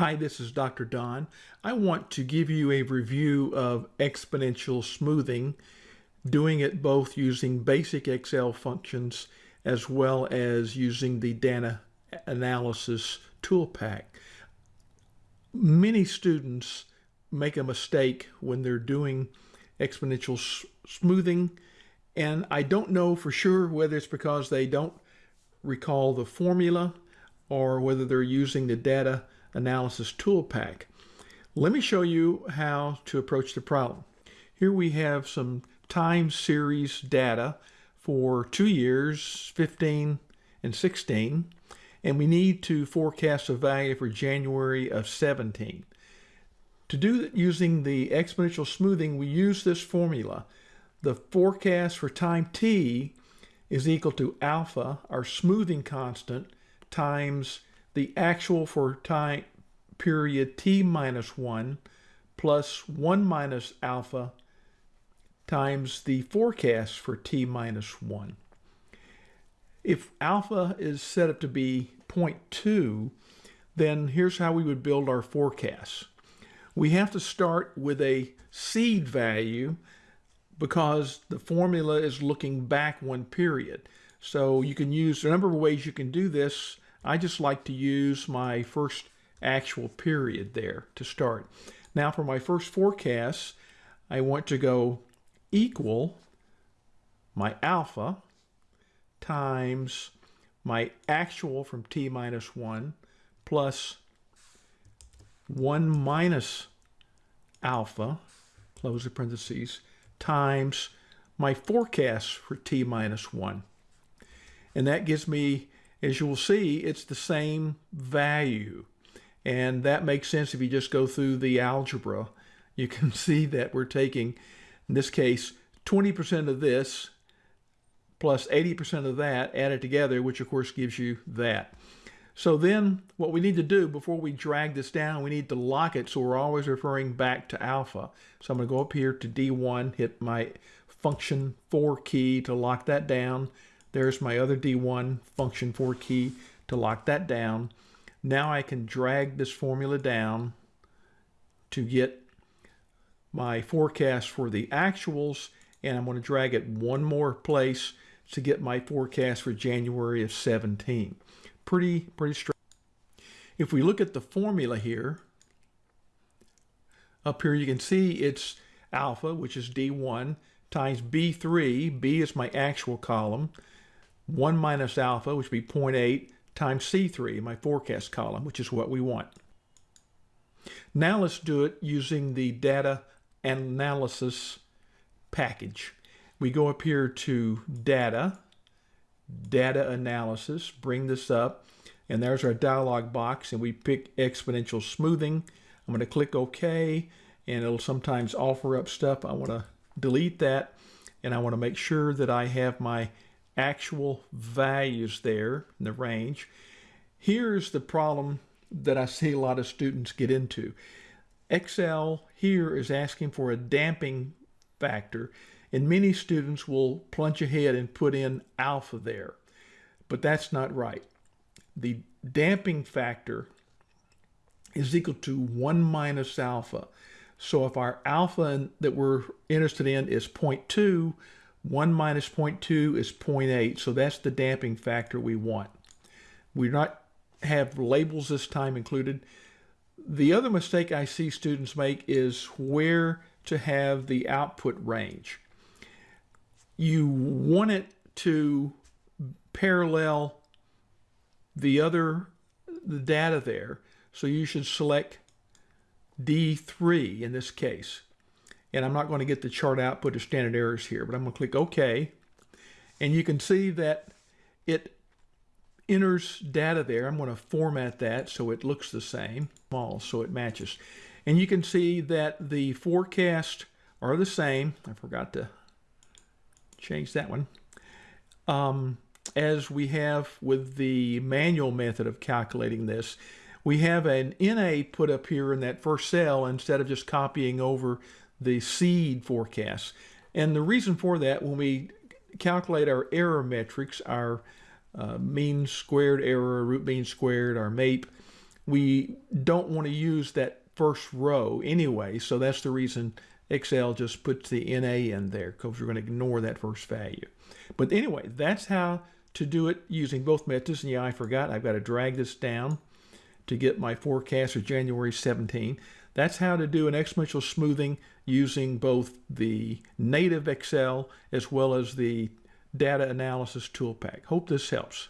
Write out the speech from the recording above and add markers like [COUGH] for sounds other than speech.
Hi, this is Dr. Don. I want to give you a review of exponential smoothing, doing it both using basic Excel functions as well as using the data analysis tool pack. Many students make a mistake when they're doing exponential smoothing, and I don't know for sure whether it's because they don't recall the formula or whether they're using the data analysis tool pack. Let me show you how to approach the problem. Here we have some time series data for two years, 15 and 16, and we need to forecast a value for January of 17. To do that using the exponential smoothing, we use this formula. The forecast for time t is equal to alpha, our smoothing constant, times the actual for time period t minus 1 plus 1 minus alpha times the forecast for t minus 1. If alpha is set up to be 0.2, then here's how we would build our forecast. We have to start with a seed value because the formula is looking back one period. So you can use a number of ways you can do this. I just like to use my first actual period there to start. Now for my first forecast, I want to go equal my alpha times my actual from t minus 1 plus 1 minus alpha, close the parentheses, times my forecast for t minus 1. And that gives me, as you will see, it's the same value. And that makes sense if you just go through the algebra. You can [LAUGHS] see that we're taking, in this case, 20% of this plus 80% of that added together, which of course gives you that. So then what we need to do before we drag this down, we need to lock it so we're always referring back to alpha. So I'm going to go up here to D1, hit my function 4 key to lock that down. There's my other D1 function 4 key to lock that down. Now I can drag this formula down to get my forecast for the actuals and I'm going to drag it one more place to get my forecast for January of 17. Pretty, pretty straight. If we look at the formula here, up here you can see it's alpha, which is D1, times B3, B is my actual column, 1 minus alpha, which would be 0.8, times C3, my forecast column, which is what we want. Now let's do it using the data analysis package. We go up here to data, data analysis, bring this up, and there's our dialog box, and we pick exponential smoothing. I'm going to click OK, and it'll sometimes offer up stuff. I want to delete that, and I want to make sure that I have my actual values there in the range. Here's the problem that I see a lot of students get into. Excel here is asking for a damping factor, and many students will plunge ahead and put in alpha there, but that's not right. The damping factor is equal to 1 minus alpha. So if our alpha that we're interested in is 0.2, 1 minus 0.2 is 0.8, so that's the damping factor we want. We do not have labels this time included. The other mistake I see students make is where to have the output range. You want it to parallel the other the data there, so you should select D3 in this case and I'm not going to get the chart output of standard errors here, but I'm going to click OK. And you can see that it enters data there. I'm going to format that so it looks the same, small, so it matches. And you can see that the forecast are the same. I forgot to change that one. Um, as we have with the manual method of calculating this, we have an NA put up here in that first cell instead of just copying over the seed forecasts. And the reason for that, when we calculate our error metrics, our uh, mean squared error, root mean squared, our MAPE, we don't want to use that first row anyway. So that's the reason Excel just puts the NA in there because we're going to ignore that first value. But anyway, that's how to do it using both methods. And yeah, I forgot, I've got to drag this down to get my forecast for January 17. That's how to do an exponential smoothing using both the native Excel as well as the data analysis tool pack. Hope this helps.